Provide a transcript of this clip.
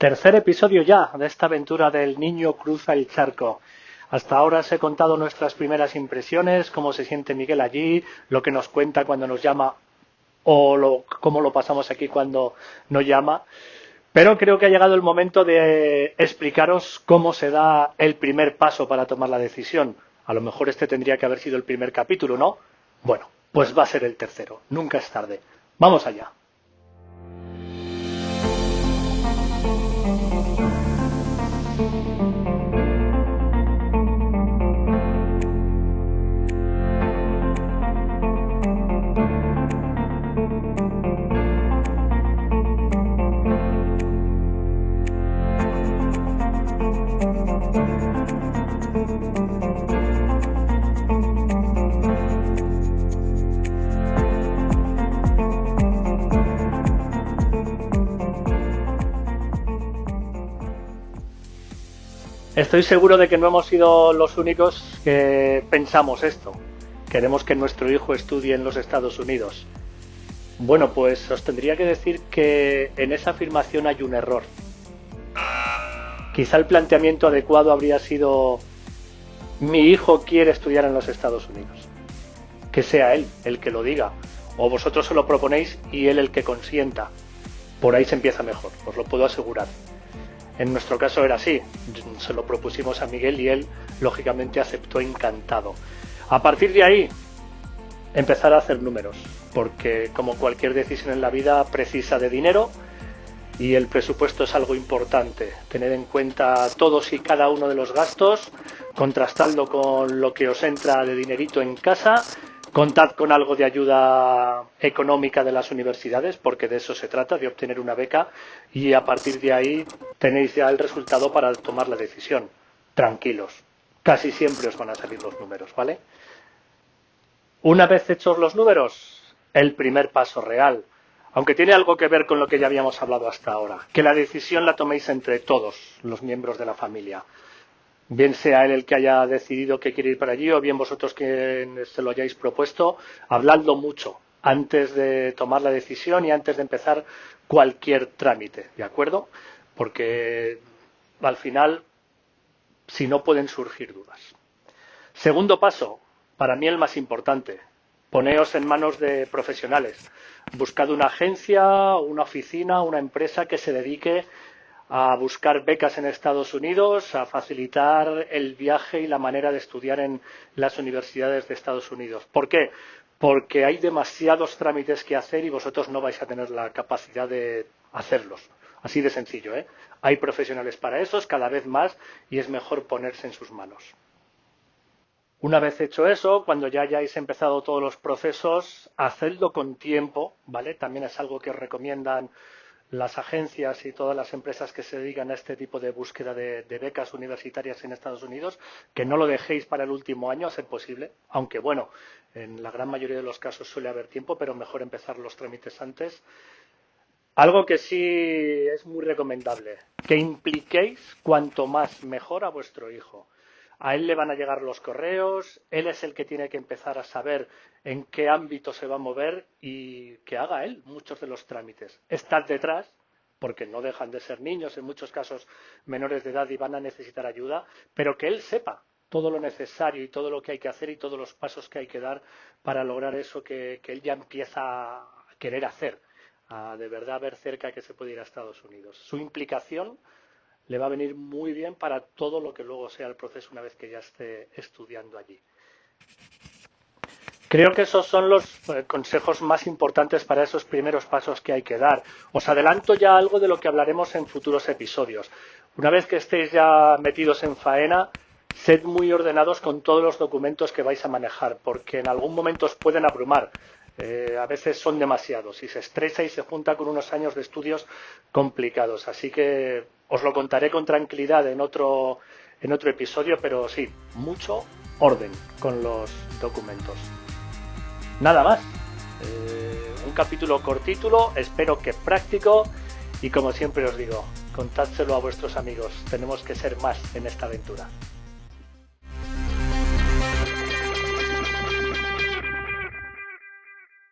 Tercer episodio ya de esta aventura del niño cruza el charco. Hasta ahora os he contado nuestras primeras impresiones, cómo se siente Miguel allí, lo que nos cuenta cuando nos llama o lo, cómo lo pasamos aquí cuando nos llama. Pero creo que ha llegado el momento de explicaros cómo se da el primer paso para tomar la decisión. A lo mejor este tendría que haber sido el primer capítulo, ¿no? Bueno, pues va a ser el tercero. Nunca es tarde. Vamos allá. Estoy seguro de que no hemos sido los únicos que pensamos esto. Queremos que nuestro hijo estudie en los Estados Unidos. Bueno, pues os tendría que decir que en esa afirmación hay un error. Quizá el planteamiento adecuado habría sido mi hijo quiere estudiar en los Estados Unidos. Que sea él el que lo diga. O vosotros se lo proponéis y él el que consienta. Por ahí se empieza mejor, os lo puedo asegurar. En nuestro caso era así, se lo propusimos a Miguel y él lógicamente aceptó encantado. A partir de ahí, empezar a hacer números, porque como cualquier decisión en la vida precisa de dinero y el presupuesto es algo importante. Tener en cuenta todos y cada uno de los gastos, contrastando con lo que os entra de dinerito en casa Contad con algo de ayuda económica de las universidades, porque de eso se trata, de obtener una beca, y a partir de ahí tenéis ya el resultado para tomar la decisión. Tranquilos, casi siempre os van a salir los números, ¿vale? Una vez hechos los números, el primer paso real, aunque tiene algo que ver con lo que ya habíamos hablado hasta ahora, que la decisión la toméis entre todos los miembros de la familia bien sea él el que haya decidido que quiere ir para allí o bien vosotros que se lo hayáis propuesto, habladlo mucho antes de tomar la decisión y antes de empezar cualquier trámite, ¿de acuerdo? Porque al final, si no pueden surgir dudas. Segundo paso, para mí el más importante, poneos en manos de profesionales. Buscad una agencia, una oficina, una empresa que se dedique a buscar becas en Estados Unidos, a facilitar el viaje y la manera de estudiar en las universidades de Estados Unidos. ¿Por qué? Porque hay demasiados trámites que hacer y vosotros no vais a tener la capacidad de hacerlos. Así de sencillo, ¿eh? Hay profesionales para esos cada vez más y es mejor ponerse en sus manos. Una vez hecho eso, cuando ya hayáis empezado todos los procesos, hacedlo con tiempo, ¿vale? También es algo que recomiendan las agencias y todas las empresas que se dedican a este tipo de búsqueda de, becas universitarias en Estados Unidos, que no lo dejéis para el último año a ser posible, aunque bueno, en la gran mayoría de los casos suele haber tiempo, pero mejor empezar los trámites antes. Algo que sí es muy recomendable, que impliquéis cuanto más mejor a vuestro hijo. A él le van a llegar los correos, él es el que tiene que empezar a saber en qué ámbito se va a mover y que haga él muchos de los trámites. Estad detrás, porque no dejan de ser niños, en muchos casos menores de edad y van a necesitar ayuda, pero que él sepa todo lo necesario y todo lo que hay que hacer y todos los pasos que hay que dar para lograr eso que, él ya empieza a querer hacer, a de verdad ver cerca que se puede ir a Estados Unidos. Su implicación le va a venir muy bien para todo lo que luego sea el proceso una vez que ya esté estudiando allí. Creo que esos son los eh, consejos más importantes para esos primeros pasos que hay que dar. Os adelanto ya algo de lo que hablaremos en futuros episodios. Una vez que estéis ya metidos en faena, sed muy ordenados con todos los documentos que vais a manejar, porque en algún momento os pueden abrumar. Eh, a veces son demasiados y se estresa y se junta con unos años de estudios complicados. Así que os lo contaré con tranquilidad en otro, en otro episodio, pero sí, mucho orden con los documentos. Nada más. Eh, un capítulo cortítulo, espero que práctico y como siempre os digo, contádselo a vuestros amigos. Tenemos que ser más en esta aventura.